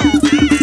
Wow.